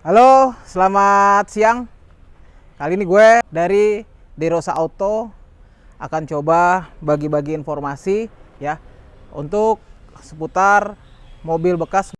Halo, selamat siang. Kali ini gue dari Derosa Auto akan coba bagi-bagi informasi ya untuk seputar mobil bekas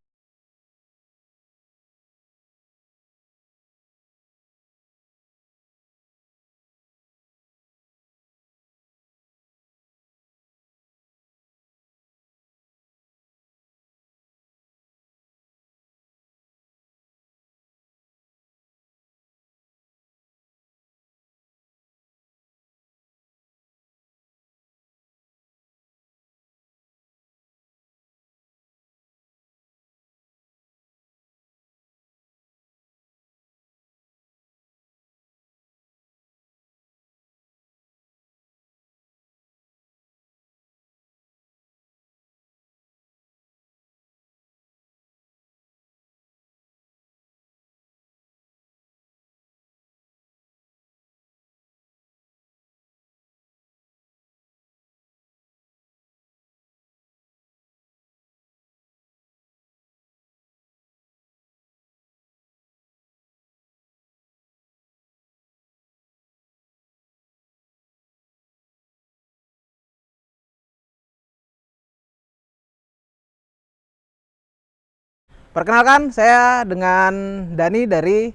Perkenalkan, saya dengan Dani dari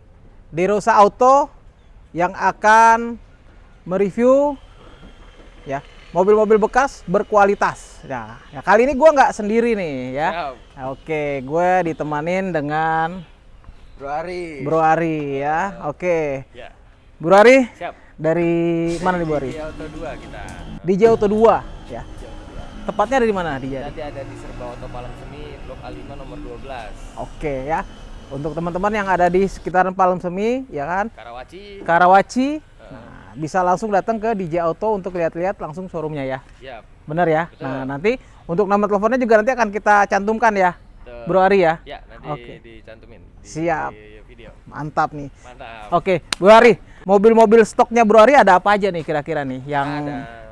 Derosa Auto yang akan mereview ya mobil-mobil bekas berkualitas. Ya, ya kali ini gue nggak sendiri nih ya. Siap. Oke, gue ditemanin dengan Bro Ari. Bro Ari ya. Oke, Ya. Bro Ari Siap. dari mana nih Bro Ari? Di Auto 2 kita. DJ Auto 2 ya. Tepatnya ada di mana DJ? Nanti ada di Serba Auto Palang Semi Blok A5 nomor 12. Oke ya. Untuk teman-teman yang ada di sekitaran Palem Semi ya kan, Karawaci. Karawaci, nah, bisa langsung datang ke DJ Auto untuk lihat-lihat langsung showroomnya ya. Siap. Bener ya? Betul. Nah nanti untuk nomor teleponnya juga nanti akan kita cantumkan ya, Betul. Bro Ari ya. Ya, nanti Oke. dicantumin di, Siap. di video. Mantap nih. Mantap. Oke, Bro Ari, mobil-mobil stoknya Bro Ari ada apa aja nih kira-kira nih yang Ada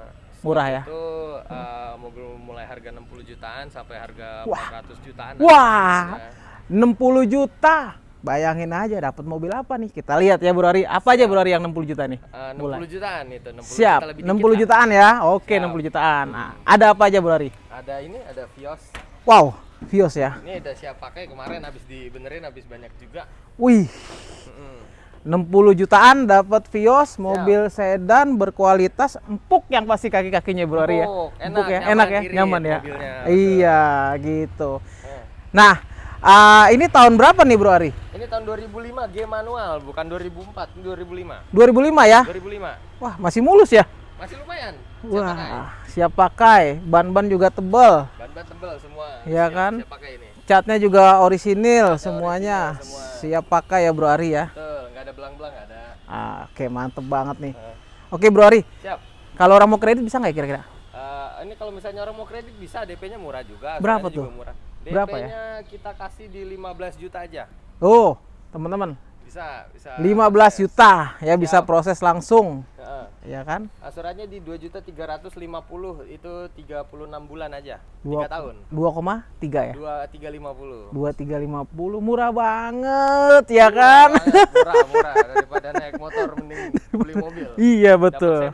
murah ya? Itu uh, mobil mulai harga 60 jutaan sampai harga Wah. 400 jutaan. Wah. Ya. 60 juta. Bayangin aja dapat mobil apa nih? Kita lihat ya Bro Ari. Apa aja Bro Ari yang 60 juta nih? Uh, 60 Mulai. jutaan itu, 60 Siap, juta lebih 60 dikit lah. jutaan ya. Oke, Siap. 60 jutaan. Nah, ada apa aja Bro Ari? Ada ini, ada Vios. Wow, Vios ya. Ini udah siap pakai kemarin habis dibenerin habis banyak juga. Wih, Mm-mm. 60 jutaan dapat Vios, mobil sedan berkualitas, empuk yang pasti kaki-kakinya Bro Ari ya. Empuk, enak, ya, enak ya, nyaman ya. mobilnya, Iya, gitu. Eh, Nah, ah, ini tahun berapa nih Bro Ari? Ini tahun 2005 G manual, bukan 2004, ini 2005. 2005 ya? 2005. Wah, masih mulus ya? Masih lumayan. Siap pakai. Wah, siap pakai. Ban-ban juga tebel. Ban-ban tebel semua. Iya kan? Siap pakai ini. Catnya juga orisinil semuanya. orisinil semua. Siap pakai ya Bro Ari ya. Betul, nggak ada belang-belang, ada. Ah, Oke, mantep banget nih. Eh, Oke Bro Ari, siap. kalau orang mau kredit bisa nggak kira-kira? Eh, ini kalau misalnya orang mau kredit bisa, DP-nya murah juga. Berapa tuh? juga Murah. Berapa ya? DP-nya kita kasih di 15 juta aja. Oh, teman-teman, Bisa, bisa. 15 juta ya bisa Siap. proses langsung, Heeh. Ya kan? Asuransinya di 2 juta 350 itu 36 bulan aja. Dua- 3 tahun. 2,3 ya? 2 350. 2350 murah banget ya kan? murah murah daripada naik motor mending beli mobil iya betul.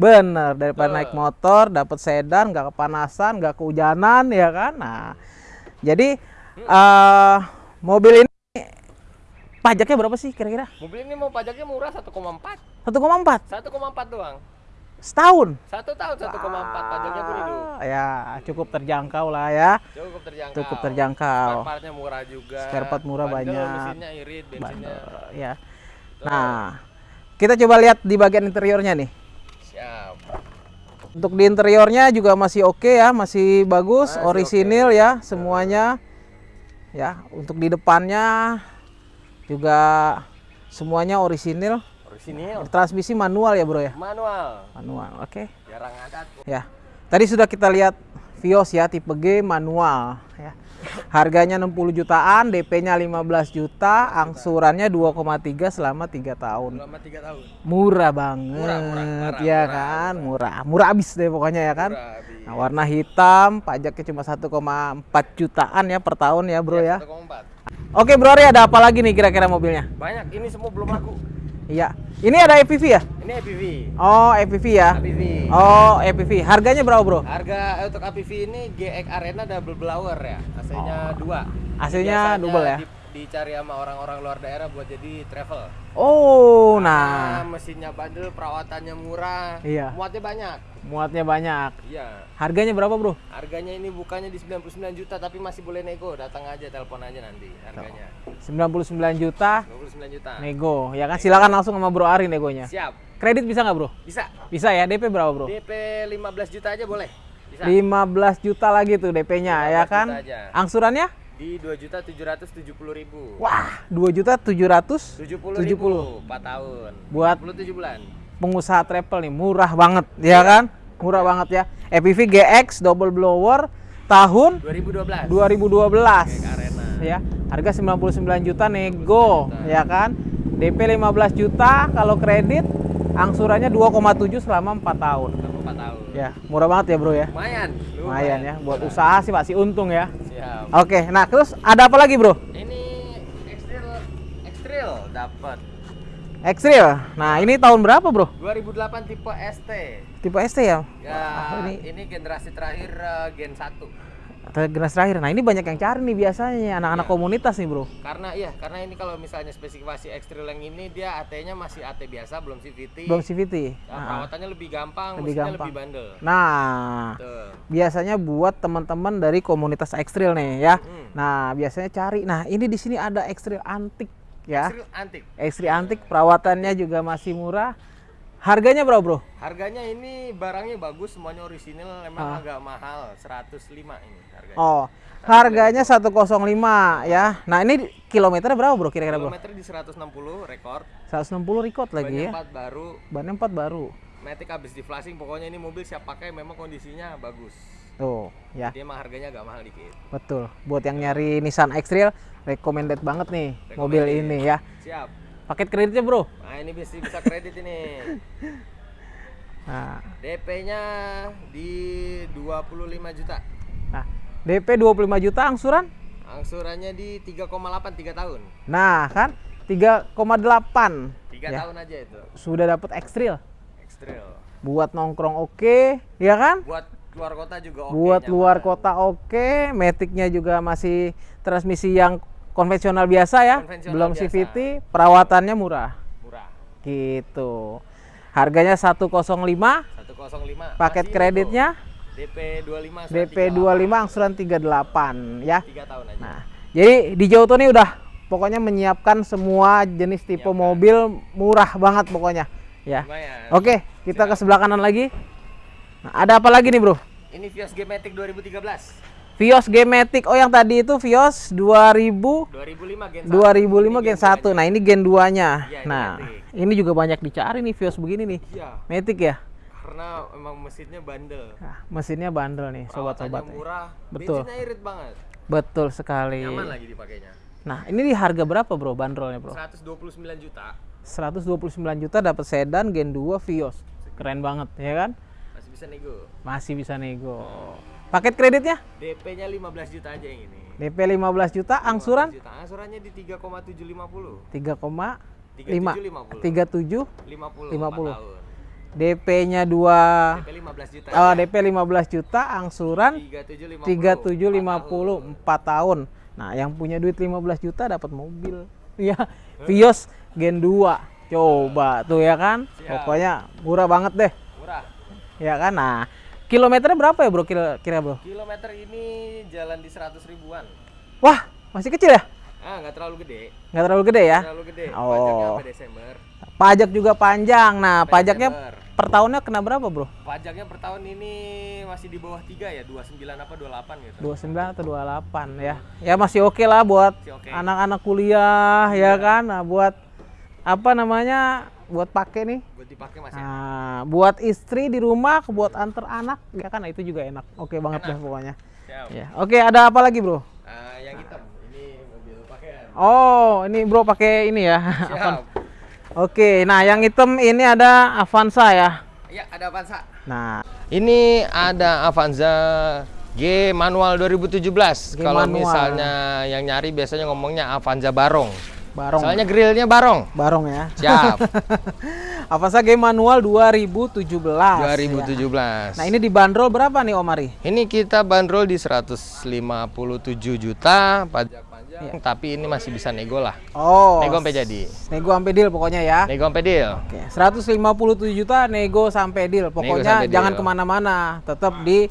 Bener daripada Betul. naik motor dapat sedan nggak kepanasan nggak kehujanan ya kan? Nah jadi eh mobil ini pajaknya berapa sih kira-kira? mobil ini mau pajaknya murah 1,4 1,4 1,4 doang setahun. satu tahun 1,4 pajaknya pun hidup Ah, Ya cukup terjangkau lah ya. cukup terjangkau Cukup terjangkau. spare partnya murah juga Spare part murah Bandel, banyak. mesinnya irit bensinnya Bandel, ya. Nah, kita coba lihat di bagian interiornya nih. siap Untuk di interiornya juga masih oke ya, masih bagus, Masih orisinil ya semuanya. Ya, untuk di depannya juga semuanya orisinil. orisinil Transmisi manual ya, Bro ya? manual Manual, oke. jarang ada tuh. Ya. Tadi sudah kita lihat Vios ya tipe G manual ya. Harganya 60 jutaan, DP-nya 15 juta, angsurannya 2,3 selama 3 tahun. Selama tiga tahun. Murah banget, Murah, murah, murah, ya murah, kan? Murah. Murah abis deh pokoknya ya kan? Murah. Nah, warna hitam, pajaknya cuma 1,4 jutaan ya per tahun ya, Bro ya. 1,4. Oke, Bro Ari ada apa lagi nih kira-kira mobilnya? Banyak, ini semua belum laku. Iya. Ini ada EPV ya? Ini APV. Oh, EPV ya. APV. Oh, EPV. Harganya berapa, Bro? Harga untuk APV ini GX Arena double blower ya. AC-nya dua. AC-nya double ya? di- dicari sama orang-orang luar daerah buat jadi travel. Oh, Nah, nah. mesinnya bandel, perawatannya murah. Iya. Muatnya banyak. Muatnya banyak. Iya. Harganya berapa, Bro? Harganya ini bukannya di 99 juta tapi masih boleh nego. Datang aja, telepon aja nanti harganya. 99 juta 29 juta. nego. Ya kan silakan langsung sama Bro Ari negonya. Siap. Kredit bisa nggak, Bro? Bisa. Bisa ya, DP berapa, Bro? DP 15 juta aja boleh. Bisa. 15 juta lagi tuh DP-nya 15 ya kan? aja. Angsurannya? Di 2 juta 770 ribu. Wah, 2 juta 700 70 70. ribu 4 tahun. Buat 27 bulan. pengusaha travel nih, murah banget ya kan? Murah banget ya. EPV GX double blower tahun 2012. 2012 Kayak Arena. ya. Harga 99 juta nego ya kan? DP 15 juta kalau kredit angsurannya 2,7 selama 4 tahun. Selama 4 tahun. Ya, murah banget ya, Bro ya. Lumayan. Lumayan ya, buat usaha sih pasti untung ya. Siap. Oke, nah terus ada apa lagi, Bro? Ini Extrail Extrail dapat Extrail. Nah, ini tahun berapa, Bro? 2008 tipe ST. Tipe ST ya? Ya, Wah, ini, ini generasi terakhir eh, Gen 1. Generasi terakhir. Nah, ini banyak yang cari nih biasanya anak-anak Iya. komunitas nih, Bro. Karena iya, karena ini kalau misalnya spesifikasi Extrail yang ini dia AT-nya masih AT biasa, belum CVT. Belum CVT. Nah, Nah, perawatannya lebih gampang, Lebih gampang. lebih bandel. Nah, Tuh. biasanya buat teman-teman dari komunitas ekstril nih ya. Hmm. Nah, biasanya cari. Nah, ini di sini ada ekstril antik ya. Extrail antik. Ekstril antik perawatannya juga masih murah. Harganya berapa, Bro? Harganya ini barangnya bagus, semuanya orisinil, emang Ah. agak mahal, 105 ini harganya. Oh, harganya 105 ya. Nah, ini kilometernya berapa, Bro? Kira-kira, Bro? Kilometer di 160 rekor, 160 record lagi ya. empat baru, Bannya 4 baru. Matic habis di flashing, pokoknya ini mobil siap pakai memang kondisinya bagus. Tuh, ya. Dia emang harganya agak mahal dikit. Betul. Buat yang nyari Nissan X-Trail, recommended banget nih mobil ini ya. Siap. Paket kreditnya, Bro. Nah ini bisa bisa kredit ini. Nah, DP-nya di 25 juta. nah DP 25 juta angsuran? Angsurannya di 3,8 3 tahun. Nah, kan 3,8. 3 Ya. tahun aja itu. Sudah dapat X-Trail. Extrail. Buat nongkrong oke, ya kan? Buat luar kota juga oke. Buat nyaman. luar kota oke, Matic-nya juga masih transmisi yang konvensional biasa ya, Konvensional belum biasa. CVT, perawatannya murah. Murah. Gitu. Harganya 105, 105. paket Masih kreditnya DP 25 angsuran DP 25 angsuran 38 ya. 3 tahun aja. Nah, jadi di Jauto nih udah pokoknya menyiapkan semua jenis tipe Menyiapkan. mobil murah banget pokoknya ya. Lumayan. Oke, kita ke sebelah kanan lagi. Nah, ada apa lagi nih, Bro? Ini Vios G-Matic 2013. Vios G-Matic. Oh, yang tadi itu Vios 2000 2005 Gen 1. 2005 Gen 1. Nah, ini Gen 2-nya. Iya, ini Nah, Matic. ini juga banyak dicari nih Vios begini nih. Iya, Matic ya. karena emang mesinnya bandel. Nah, mesinnya bandel nih, sobat-sobat. Murah. Betul. Bensinnya irit banget. Betul sekali. Nyaman lagi dipakainya. Nah, ini di harga berapa, Bro, bandrolnya, Bro? 129 juta. 129 juta dapat sedan Gen 2 Vios. Keren banget, ya kan? Masih bisa nego. Masih bisa nego. Paket kreditnya? DP-nya 15 juta aja yang ini. DP 15 juta, angsuran 15 juta. Angsurannya di 3,750. 3,5 3750. 37 50. 50. 4 tahun. DP-nya 2 DP 15 juta. oh, ya. DP 15 juta, angsuran 3750. 3750 4 tahun. Nah, yang punya duit 15 juta dapat mobil. Ya, Vios Gen 2. Coba tuh ya kan? Siap. Pokoknya murah banget deh. Murah. Ya kan? Nah, kilometernya berapa ya, Bro? Kira, kira Bro? Kilometer ini jalan di 100 ribuan. Wah, masih kecil ya? Ah, nggak terlalu gede. Nggak terlalu gede ya? Terlalu gede. Oh. Pajaknya sampai Desember. Pajak juga panjang. Nah, Sampai pajaknya Desember. per tahunnya kena berapa, Bro? Pajaknya per tahun ini masih di bawah 3 ya, 29 apa 28 gitu. 29 atau 28 ya. Ya masih oke lah buat anak-anak kuliah ya kan. Nah, buat apa namanya? Buat pakai nih. Buat dipakai masih Nah, buat istri di rumah, buat antar anak ya kan. Nah, itu juga enak. Oke banget Enak. deh pokoknya. siap. Ya. Oke, ada apa lagi, Bro? Nah, Oh, ini bro pakai ini ya. Siap. Oke, nah yang hitam ini ada Avanza ya. Iya, ada Avanza. Nah, Ini ada Avanza G manual 2017. G Kalau manual. misalnya yang nyari biasanya ngomongnya Avanza Barong. Barong. Soalnya grillnya Barong. barong ya. Siap. Avanza G manual 2017. ya. 2017. Nah, ini dibanderol berapa nih Om Ari? Ini kita bandrol di 157 juta pajak panjang, Iya. tapi ini masih bisa nego lah. Oh. Nego sampai jadi. Nego sampai deal pokoknya ya. Nego sampai deal. Oke, 157 juta nego sampai deal. Pokoknya sampai jangan deal. ke mana-mana, tetap di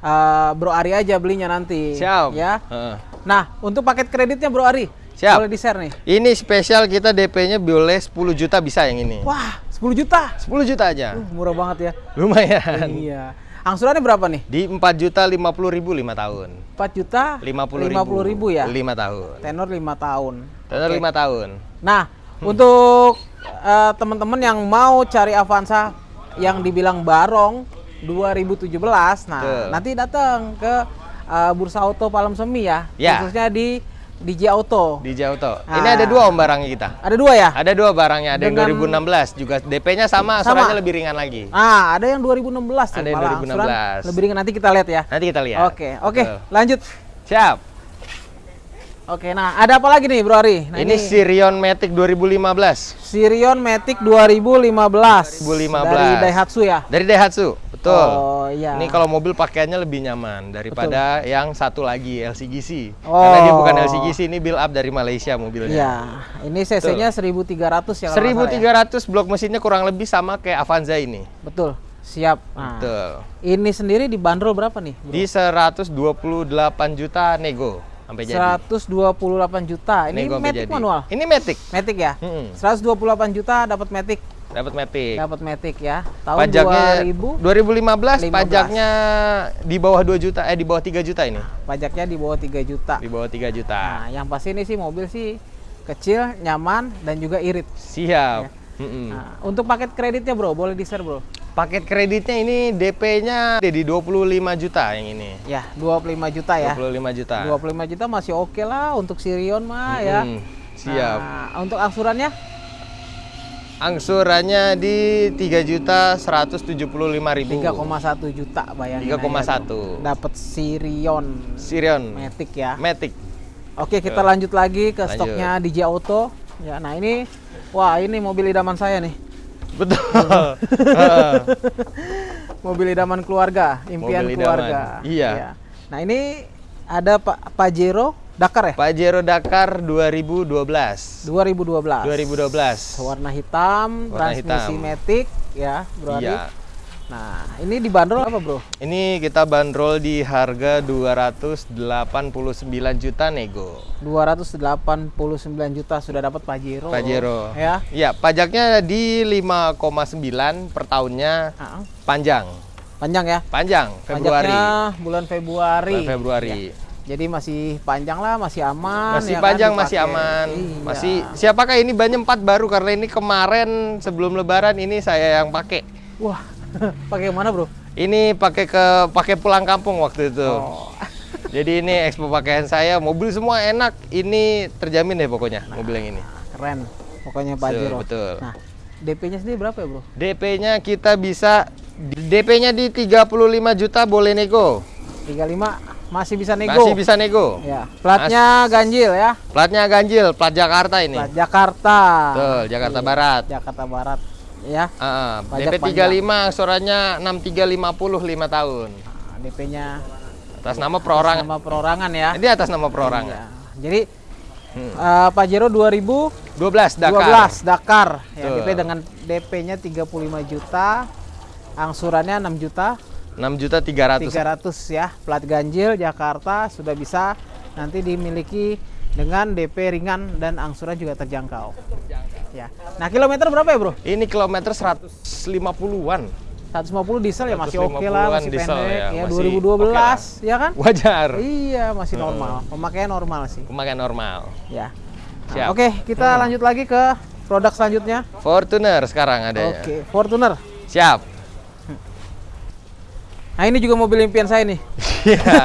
uh, Bro Ari aja belinya nanti. Siap. Ya. Heeh. Nah, untuk paket kreditnya Bro Ari, Siap. boleh di share nih. Ini spesial kita DP-nya boleh 10 juta bisa yang ini. Wah, 10 juta. 10 juta aja. Uh, murah banget ya. Lumayan. iya. Angsurannya berapa nih? Di 4 juta 50 ribu 5 tahun. 4 juta 50 50 ribu ya. 5 tahun. Tenor 5 tahun. Tenor Oke. 5 tahun. Nah, untuk eh, teman-teman yang mau cari Avanza yang dibilang barong 2017, nah Betul. nanti datang ke eh, Bursa Auto Palem Semi ya, Ya. khususnya di DJ Auto. Di Jauto. Ah. Ini ada dua om barangnya kita. Ada dua ya? Ada dua barangnya, ada Dengan- yang 2016 juga DP-nya sama, Sama. asuransinya lebih ringan lagi. Ah, ada yang 2016 tuh Ada yang malah 2016. angsuran lebih ringan nanti kita lihat ya. Nanti kita lihat. Oke, oke, Betul. lanjut. Siap. Oke, nah ada apa lagi nih Bro Ari? Nah, ini, Sirion Matic 2015 Sirion Matic 2015. 2015. Dari Daihatsu ya? dari Daihatsu. Betul. Oh, iya. Ini kalau mobil pakaiannya lebih nyaman daripada yang satu lagi LCGC. Oh. Karena dia bukan LCGC, ini build up dari Malaysia mobilnya. Iya, ini cc-nya 1300 ya kalau nggak salah ya? 1300 blok mesinnya kurang lebih sama kayak Avanza ini. Betul. Siap. Nah, Betul. ini sendiri dibanderol berapa nih? bro? Di 128 juta nego sampai jadi. 128 juta. Ini Nego Matic jadi. manual. Ini Matic. Matic ya? Mm-mm. 128 juta dapat Matic. Dapat Matic. Dapat Matic ya. Tahun Pajaknya 2000 2015 15. pajaknya di bawah 2 juta eh di bawah 3 juta ini. pajaknya di bawah 3 juta. Di bawah 3 juta. Nah, yang pasti ini sih mobil sih kecil, nyaman dan juga irit. Siap. Ya. Mm-mm. Nah, untuk paket kreditnya bro, boleh di share bro? Paket kreditnya ini DP-nya di 25 juta yang ini. Ya, 25 juta ya. 25 juta. 25 juta masih oke lah untuk Sirion mah ya. Mm, Siap. Nah, untuk angsurannya Angsurannya di 3 juta 175 ribu. 3,1 juta bayangin. 3,1. Dapat Sirion Sirion Matic ya. Matic. Oke, kita lanjut lagi ke Lanjut. stoknya DJ Auto. Ya, nah ini wah, ini mobil idaman saya nih. Betul. Mobil idaman keluarga, impian Mobil idaman. keluarga. Iya. Nah, ini ada Pak Pajero Dakar ya? Pajero Dakar 2012. 2012. 2012. Warna hitam, Warna transmisi hitam. Matic ya, Bro Ari. Iya. Nah, ini dibanderol apa, Bro? Ini kita bandrol di harga 289 juta nego. 289 juta sudah dapat Pajero. Pajero. Ya. Iya, pajaknya di 5,9 per tahunnya Ah, panjang. panjang ya. Panjang Februari. Pajaknya bulan Februari. Bulan Februari. Ya. Jadi masih panjang lah, masih aman. Masih ya kan, panjang, masih dipakai. aman. Iya. Masih siapakah ini bannya 4 baru karena ini kemarin sebelum lebaran ini saya yang pakai. Wah, pakai mana, Bro? Ini pakai ke pakai pulang kampung waktu itu. Oh. Jadi ini ekspo pakaian saya, mobil semua enak. Ini terjamin deh pokoknya mobil yang ini. Keren. Pokoknya Pajero. betul. Nah, DP-nya sendiri berapa ya, Bro? DP-nya kita bisa DP-nya di 35 juta boleh nego. 35 masih bisa nego. Masih bisa nego. Ya, platnya ganjil ya. Platnya ganjil, plat Jakarta ini. Plat Jakarta. Betul, Jakarta Barat. Jakarta Barat. Ya. Pajak DP 35 suratnya 6350 5 tahun. Nah, DP-nya Atas nama perorangan. sama perorangan ya. Ini atas nama perorangan. Iya. Jadi Hmm. eh, Pajero 2012 12 Dakar. Dakar. Ya. DP dengan DP-nya 35 juta. Angsurannya 6 juta 6 juta 300. 300 ya. Plat ganjil Jakarta sudah bisa nanti dimiliki dengan DP ringan dan angsuran juga terjangkau. Ya. Nah, kilometer berapa ya, Bro? Ini kilometer 150-an. 150 diesel ya masih oke lah, 150-an masih diesel pendek ya, ya, masih 2012 oke ya kan? Wajar. Iya, masih normal. Pemakaian normal sih. Pemakaian normal. Ya. Nah, Siap. Oke, kita lanjut lagi ke produk selanjutnya. Fortuner sekarang adanya. Oke, Fortuner. Siap. Nah, ini juga mobil impian saya nih. Iya.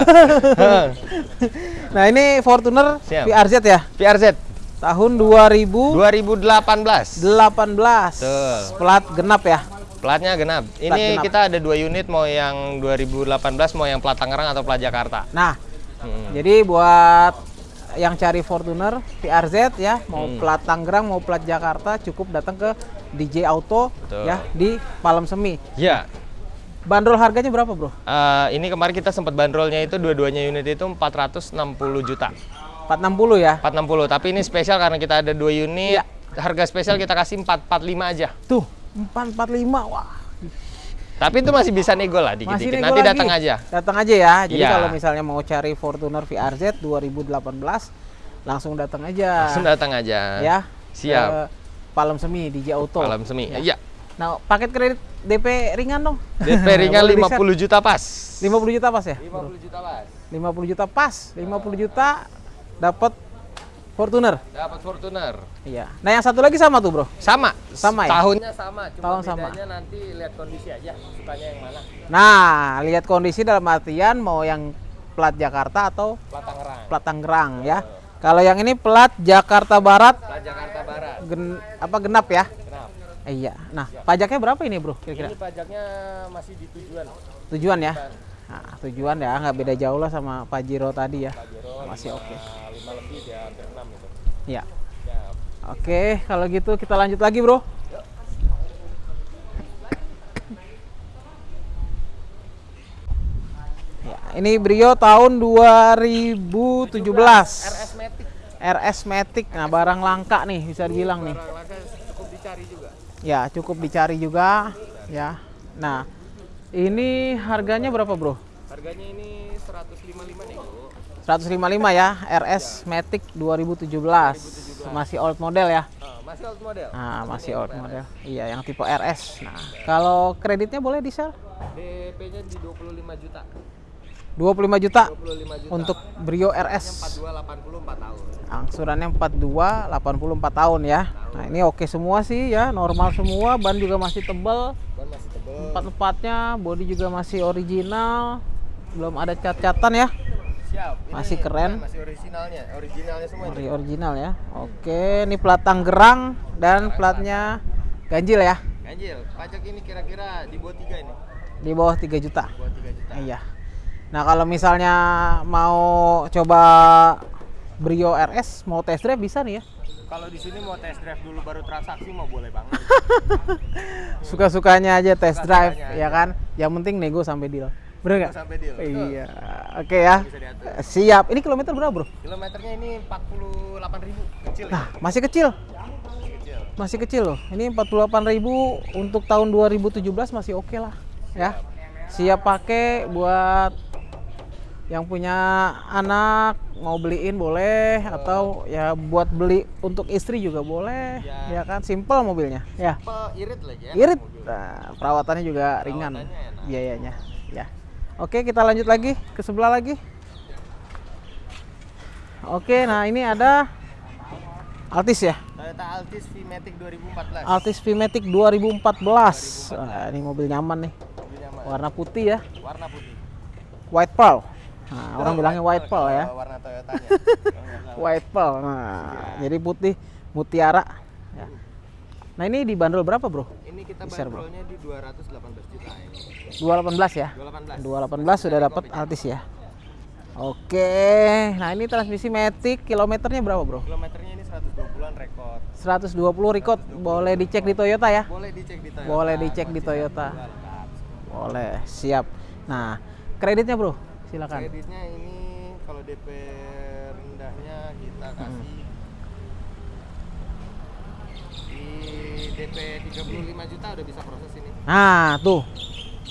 Nah, ini Fortuner Siap. VRZ ya. PRZ. Tahun 2018. 2018. Betul. Plat genap ya. Platnya genap. Ini Plat genap. kita ada dua unit mau yang 2018 mau yang plat Tangerang atau plat Jakarta. Nah, Hmm. jadi buat yang cari Fortuner VRZ ya, mau Hmm. plat Tangerang mau plat Jakarta cukup datang ke DJ Auto Betul. ya di Palem Semi. Ya, Bandrol harganya berapa, Bro? eh, ini kemarin kita sempat bandrolnya itu dua-duanya unit itu 460 juta. 460 ya. 460, tapi ini spesial karena kita ada dua unit. Iya. Harga spesial kita kasih 445 aja. Tuh, 445. Wah, Tapi itu masih bisa nego lah dikit-dikit. Nanti lagi. datang aja. Datang aja ya. Jadi Iya. kalau misalnya mau cari Fortuner VRZ 2018 langsung datang aja. Langsung datang aja. ya. Siap. ke Palem Semi DJ Auto. Malam semi. Ya. Iya. Nah, paket kredit DP ringan dong. DP ringan Boleh 50 juta pas. di-share. 50 juta pas ya? 50 juta pas. 50 juta pas. 50 juta dapat Fortuner. Dapat Fortuner. Iya. Nah, yang satu lagi sama tuh, Bro. Sama. Sama ya? Tahunnya sama, cuma Tahun sama. bedanya nanti lihat kondisi aja, sukanya yang mana. Nah, lihat kondisi dalam artian mau yang plat Jakarta atau Plat Tangerang. plat Tangerang ya. Kalau yang ini plat Jakarta Barat Plat Jakarta Barat. gen, apa genap ya? Kenapa? Eh, iya. Nah, pajaknya berapa ini, Bro? Kira-kira? Ini pajaknya masih di tujuan. Tujuan ya? Nah, tujuan ya nggak beda jauh lah sama Pajero tadi ya. Pajero Masih oke. Lebih dia hampir enam itu. Iya. Ya, Oke, kalau gitu kita lanjut lagi, Bro. Ya, ini Brio tahun 2017. RS Matic. RS Matic. Nah, barang langka nih bisa dibilang nih. Barang langka cukup dicari juga. Ya, cukup dicari juga, ya. Nah, ini harganya berapa, Bro? Harganya ini 155 nih. 155 ya, RS Matic 2017. Masih old model ya. Ah, masih old model. Nah, masih old model. Iya, yang tipe RS. Nah, kalau kreditnya boleh di-sell? DP-nya di 25 juta. 25 juta 25 juta. untuk Brio RS. 42 84 tahun. Angsurannya 42, 84 tahun ya. Nah, ini oke semua sih ya, normal semua, ban juga masih tebal. Ban masih tebel. Empat-empatnya, body juga masih original. Belum ada cat-catan ya. Siap. Ini Masih keren. Masih originalnya, originalnya semua ini. Ori original ya. Oke, ini plat Tangerang dan platnya ganjil ya. Ganjil, pajak ini kira-kira di bawah 3 ini. Di bawah 3 juta. Di bawah 3 juta. Iya. Nah, kalau misalnya mau coba Brio RS mau test drive bisa nih ya. Kalau di sini mau test drive dulu baru transaksi mau boleh banget. Suka-sukanya aja test drive Suka-sukanya ya aja. kan. Yang penting nego sampai deal. Bener nggak? sampai deal. Iya. Oke ya. Bisa diatur. Siap. Ini kilometer berapa, Bro? Kilometernya ini 48.000 kecil ya. Nah, masih kecil. Kecil. Masih kecil loh. Ini 48.000 untuk tahun 2017 masih oke lah ya. Siap pakai buat yang punya anak mau beliin boleh atau ya buat beli untuk istri juga boleh Ya. ya kan simple mobilnya ya Pe irit lagi ya. irit nah, perawatannya juga ringan Perawatannya enak. biayanya ya oke kita lanjut lagi. Ke sebelah lagi. Oke nah ini ada Altis ya? Toyota Altis V-Matic 2014. Altis V-Matic 2014 Wah, ini mobil nyaman nih. Mobil nyaman. warna putih ya? Warna putih. white pearl. Nah, orang bilangnya white pearl ya. Warna Toyotanya. white pearl. Nah jadi putih mutiara. Ya. nah ini dibanderol berapa bro Ini kita bandrolnya di 218 juta ini. 218 ya 218. 218 sudah dapat Altis ya oke nah ini transmisi Matic kilometernya berapa bro Kilometernya ini 120-an rekor. 120 record boleh dicek di Toyota ya Boleh dicek di Toyota. Boleh dicek di Toyota. boleh siap nah kreditnya bro silakan Kreditnya ini kalau DP rendahnya kita Hmm. kasih di DP 35 juta udah bisa proses ini. nah tuh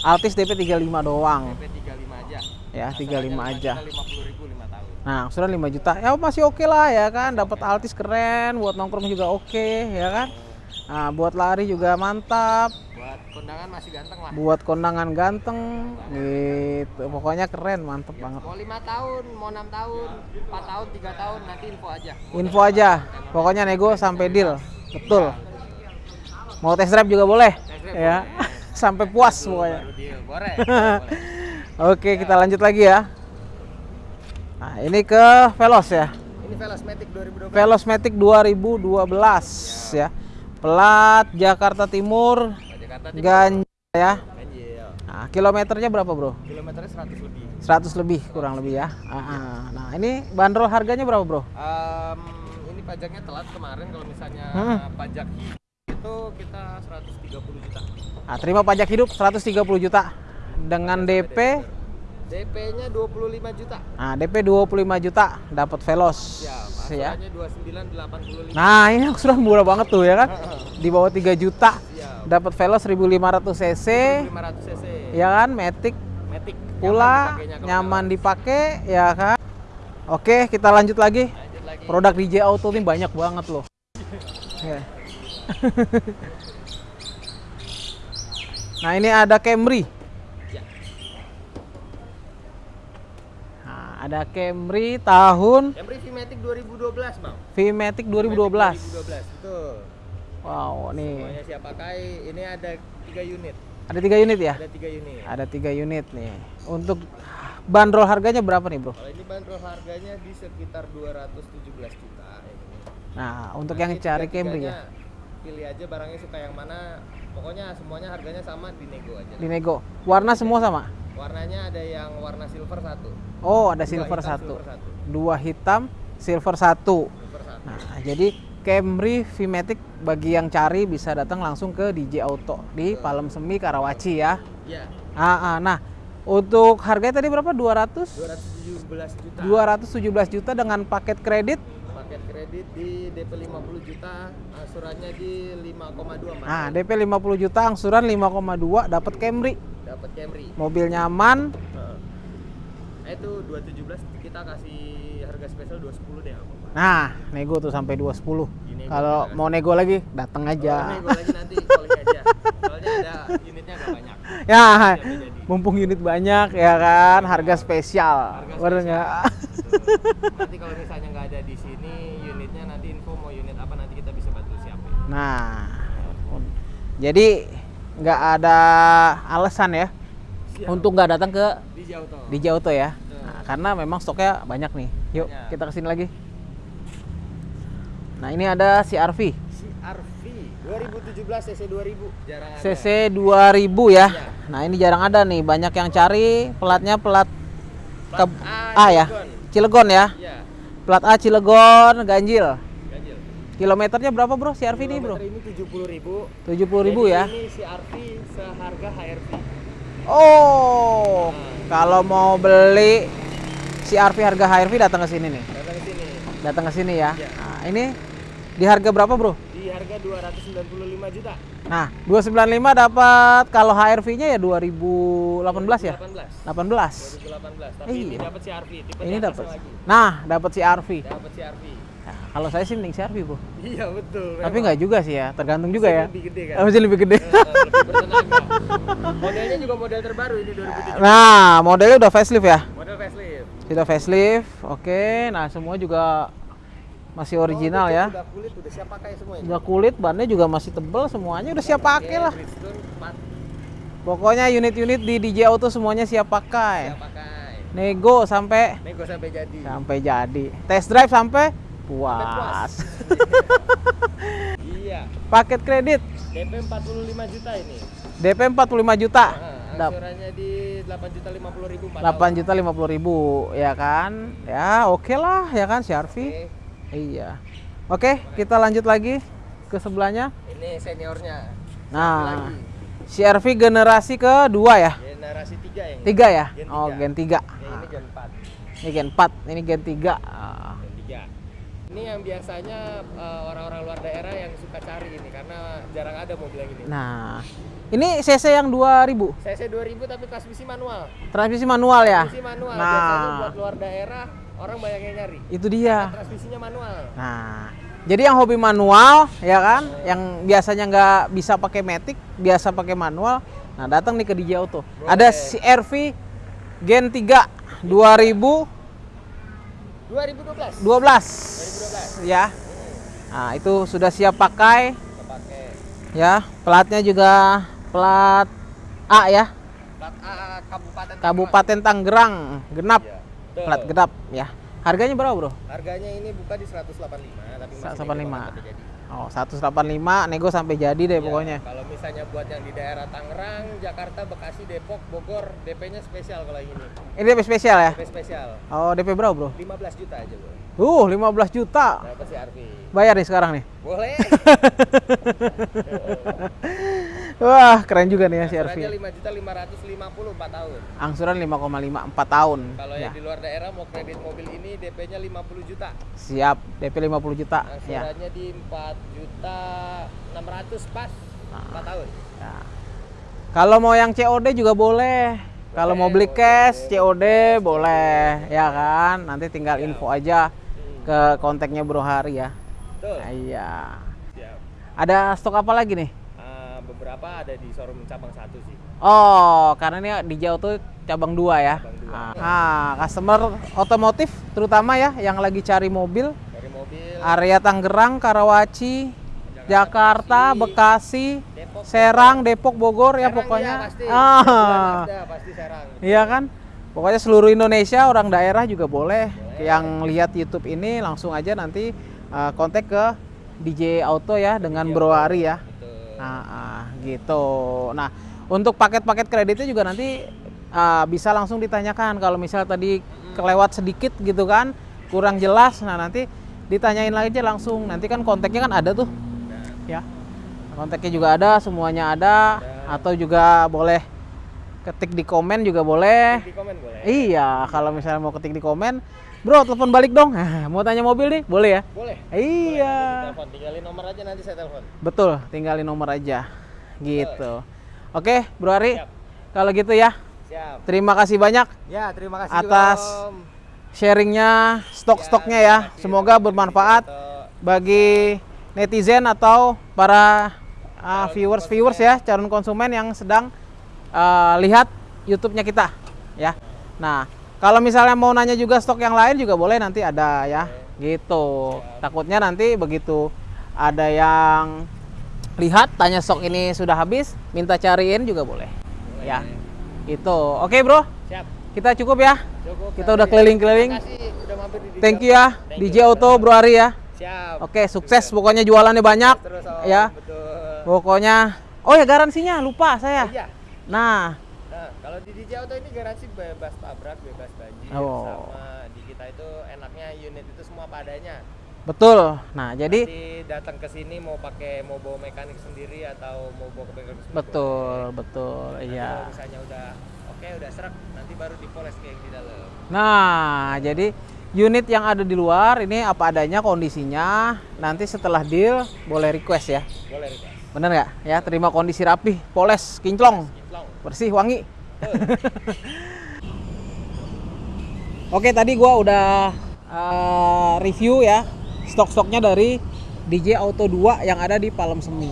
Altis DP 35 doang DP 35 aja. ya 35 aja 50 ribu 5 tahun. Nah, angsuran 5 juta. Ya masih oke lah ya kan. Dapat Altis keren, buat nongkrong juga oke, ya kan? Nah, buat lari juga mantap, Buat kondangan masih ganteng lah. buat kondangan ganteng gitu. Pokoknya keren, mantep banget. Mau 5 tahun, mau 6 tahun, 4 tahun, 3 tahun nanti info aja. Mau Info aja. Pokoknya nego sampai deal. Betul. Mau test drive juga boleh. drive Ya. boleh. sampai puas dulu pokoknya. Boleh. boleh. Oke, kita lanjut lagi ya. Nah, ini ke Veloz ya. Ini Velosmatic 2012. Velosmatic 2012 ya. Plat Jakarta Timur, Jakarta Timur. Ganjil ya. Ganjil. Nah, kilometernya berapa, Bro? Kilometernya 100 lebih. 100 lebih kurang lebih ya. Ah. Nah, ini bandrol harganya berapa, Bro? Ini pajaknya telat kemarin kalau misalnya Hmm. pajak itu kita 130 juta. Nah, terima pajak hidup 130 juta dengan DP DP-nya 25 juta. Nah, DP 25 juta dapat Velos ya. Angsurannya 2985. Nah, ini angsuran murah banget tuh ya kan? Di bawah 3 juta Siap. dapat Velos 1500 cc 500 cc. ya kan, Matic Matic. pula nyaman dipakai ya kan. Oke, kita lanjut lagi. Lanjut lagi. Produk DJ Auto ini banyak banget loh. Ya. nah, ini ada Camry. Ya. Nah, ada Camry tahun Camry VMatic 2012, Bang. VMatic 2012. 2012, betul. Wow, nih Semuanya siap pakai. Ini ada 3 unit. ada tiga unit ya? Ada 3 unit. Ada tiga unit nih. Untuk bandrol harganya berapa nih, Bro? Kalau ini bandrol harganya di sekitar 217 juta ini. Nah, untuk yang Nanti cari Camry ya, Pilih aja barangnya suka yang mana. Pokoknya semuanya harganya sama di nego aja. di nego. Warna semua sama? Warnanya ada yang warna silver satu. Oh, ada Dua silver hitam, satu. silver satu. Dua hitam, silver satu. Silver satu. Nah, jadi Camry VMatic bagi yang cari bisa datang langsung ke DJ Auto di Palem Semi Karawaci ya. Iya, Ah, ah, nah, untuk harganya tadi berapa? 200? 217 juta. 217 juta dengan paket kredit. Kredit di DP 50 juta, angsurannya di 5,2 Mas. Nah, DP 50 juta, angsuran 5,2 dapat Camry. Dapat Camry. Mobil nyaman. Nah, itu 217 kita kasih harga spesial 210 deh apa. Nah, nego tuh sampai 210. Ini Kalau gua mau nego lagi, datang aja. nego lagi nanti calling aja. Soalnya ada unitnya nggak banyak. Ya, mumpung unit banyak ya kan, harga spesial. Harga Bener spesial. nggak? Nanti kalau misalnya nggak ada di sini unitnya nanti info mau unit apa nanti kita bisa bantu siapin. Nah, jadi nggak ada alasan ya Siap. untuk nggak datang ke di jauh toh. DJ Auto ya. Nah, karena memang stoknya banyak nih. Yuk, Banyak. kita ke sini lagi. Nah, ini ada CRV. CRV 2017 CC 2000 jarang ada. CC 2000 ya. Iya. Nah, ini jarang ada nih, banyak yang cari platnya plat Plat ke- A, A ya. Cilegon. Ya. Iya, Plat A Cilegon, ganjil. Kilometernya berapa, Bro? CRV ini, Bro? Ini 70 ribu. 70 ribu ya. Ini CRV seharga HRV. Oh, kalau mau beli CRV harga HRV datang ke sini nih. Datang ke sini. Datang ke sini ya. Iya. Nah, ini di harga berapa, Bro? Di harga 295 juta. Nah, 295 dapat kalau HRV-nya ya 2018 ya? 18. 18. 2018. Tapi Iya. ini dapat CRV, tipe Ini dapat. Nah, dapat CRV. Dapat CRV. Nah, kalau saya sih mending CRV, Bro. Iya, betul. Tapi nggak juga sih ya, tergantung juga ya. Lebih gede kan. Oh, Masih lebih gede. Lebih bertenaga. Modelnya juga model terbaru ini 2017. Nah, modelnya udah facelift ya? Model facelift. Sudah facelift. Oke, nah semua juga masih original Oh, ya. Udah kulit, udah siap pakai semua ini. Udah kulit, bannya juga masih tebel, semuanya udah siap pakai lah. Bridgestone 4 Pokoknya unit-unit di DJ Auto semuanya siap pakai. siap pakai. Nego sampai Nego sampai jadi. sampai jadi. Test drive sampai Puas. iya. Paket kredit DP 45 juta ini. DP 45 juta. Nah, angsurannya di 8 juta 50 ribu 4 8 juta 50 ribu ya kan ya oke lah ya kan CRV Oke. iya oke kita lanjut lagi ke sebelahnya Ini seniornya. nah Lagi. CRV generasi kedua ya Generasi 3 yang ini. tiga ya Gen oh tiga. gen 3 Ya, ini gen 4. ini gen 4 ini gen 3 Ah, Gen 3. Ini yang biasanya eh, orang-orang luar daerah yang suka cari ini karena jarang ada mobil yang ini. nah ini CC yang 2000 CC 2000 tapi transmisi manual. transmisi manual ya Transmisi manual. Biasanya nah buat luar daerah orang banyak yang nyari. itu dia Transmisinya manual. Nah, jadi yang hobi manual ya kan, yang biasanya nggak bisa pakai matic, biasa pakai manual, nah datang nih ke DJ Auto. Ada CRV Gen 3 2012 2012. 2012. ya. Nah, itu sudah siap pakai Kita pakai ya. Platnya juga plat A ya, plat A Kabupaten Kabupaten Tangerang, genap. Betul. Plat genap ya. Harganya berapa, Bro? Harganya ini buka di 185 tapi masih 185. Oh, 185 nego sampai jadi deh Iya, pokoknya. Kalau misalnya buat yang di daerah Tangerang, Jakarta, Bekasi, Depok, Bogor, DP-nya spesial kalau ini. Ini DP spesial ya? DP spesial. Oh, DP berapa, Bro? 15 juta aja, Bro. Uh, 15 juta. Berapa sih Arfi? Bayar nih sekarang nih. Boleh. Wah, keren juga nih ya si Angsurannya RV. 5 juta 550 4 tahun. Angsuran 5,5 4 tahun. Kalau Ya. yang di luar daerah mau kredit mobil ini DP-nya 50 juta. Siap, DP 50 juta. Ya. Angsurannya di 4 juta 600 pas Ah. 4 tahun. Ya. Kalau mau yang COD juga boleh. Kalau mau beli cash COD boleh, ya kan? Nanti tinggal info aja Hmm. ke kontaknya Bro Hari ya. Betul. Nah, Iya. Ada stok apa lagi nih? Beberapa ada di showroom cabang satu sih. Oh, karena ini di Jauh tuh cabang dua ya. Cabang dua. Ah, ah, customer otomotif terutama ya yang lagi cari mobil Dari mobil, area Tangerang, Karawaci, Jakarta, Bekasi, Depok, Serang, Depok, Bogor ya Serang pokoknya. iya, pasti. Ah, Ada pasti Serang. iya kan? Pokoknya seluruh Indonesia orang daerah juga boleh. Yang lihat YouTube ini langsung aja nanti uh, kontak ke DJ Auto ya dengan Bro Ari ya. Nah, ah, gitu. Nah, untuk paket-paket kreditnya juga nanti ah, bisa langsung ditanyakan kalau misal tadi kelewat sedikit gitu kan, kurang jelas. Nah, nanti ditanyain lagi aja langsung. Nanti kan kontaknya kan ada tuh. Ya. Kontaknya juga ada, semuanya ada atau juga boleh ketik di komen juga boleh. Di komen boleh. Iya, kalau misalnya mau ketik di komen, Bro, telepon balik dong. mau tanya mobil nih, boleh ya? Boleh. Iya. Boleh. Tinggalin nomor aja nanti saya telepon. Betul, tinggalin nomor aja. Gitu. Oke, Bro Ari. Siap. Kalau gitu ya, Siap. terima kasih banyak Ya, terima kasih Atas juga, Om. sharingnya, stok-stoknya ya. kasih. Semoga bermanfaat bagi netizen atau para uh, viewers-viewers ya, calon konsumen yang sedang uh, lihat YouTube-nya kita ya. Nah, kalau misalnya mau nanya juga stok yang lain juga boleh nanti ada ya. Gitu. Takutnya nanti begitu ada yang lihat tanya stok ini sudah habis, minta cariin juga boleh. Ya. Gitu. Oke, Bro. Siap. Kita cukup ya. Cukup. Kita udah keliling-keliling. Terima kasih udah mampir di Thank you ya Thank DJ you, Auto. Bro Ari ya. Siap. Oke, sukses pokoknya jualannya banyak Terus Om, ya. Betul. Pokoknya Oh ya garansinya lupa saya. Iya. Nah, Nah, kalau di DJ Auto ini garansi bebas tabrak, bebas banjir, Oh. sama di kita itu enaknya unit itu semua padanya. betul. Nah, jadi Nanti datang ke sini mau pakai mau bawa mekanik sendiri atau mau bawa ke bengkel sendiri. betul, betul. Nanti Iya. kalau misalnya udah oke udah serak nanti baru dipoles kayak di dalam. Nah, jadi unit yang ada di luar ini apa adanya kondisinya. Nanti setelah deal boleh request ya. Boleh request. Bener nggak? Ya, terima kondisi rapi, poles, kinclong, Kinclong. bersih, wangi. Oke, tadi gua udah uh, review ya stok-stoknya dari DJ Auto 2 yang ada di Palem Semi.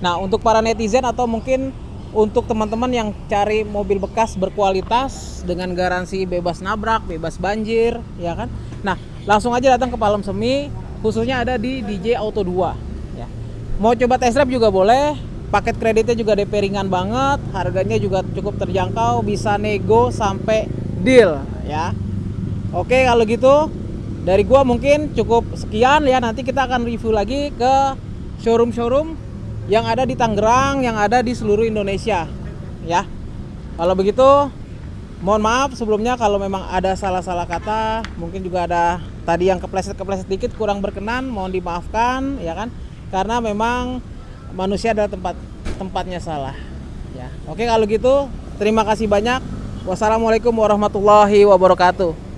Nah, untuk para netizen atau mungkin untuk teman-teman yang cari mobil bekas berkualitas dengan garansi bebas nabrak, bebas banjir, ya kan? Nah, langsung aja datang ke Palem Semi, khususnya ada di DJ Auto 2, ya. Mau coba test drive juga boleh. Paket kreditnya juga DP ringan banget, harganya juga cukup terjangkau, bisa nego sampai deal, ya. Oke, kalau gitu dari gua mungkin cukup sekian ya. Nanti kita akan review lagi ke showroom-showroom yang ada di Tangerang, yang ada di seluruh Indonesia. Ya. Kalau begitu mohon maaf sebelumnya kalau memang ada salah-salah kata, mungkin juga ada tadi yang kepleset-kepleset dikit kurang berkenan, mohon dimaafkan ya kan. Karena memang manusia adalah tempat tempatnya salah. Ya. Oke kalau gitu terima kasih banyak. Wassalamualaikum warahmatullahi wabarakatuh.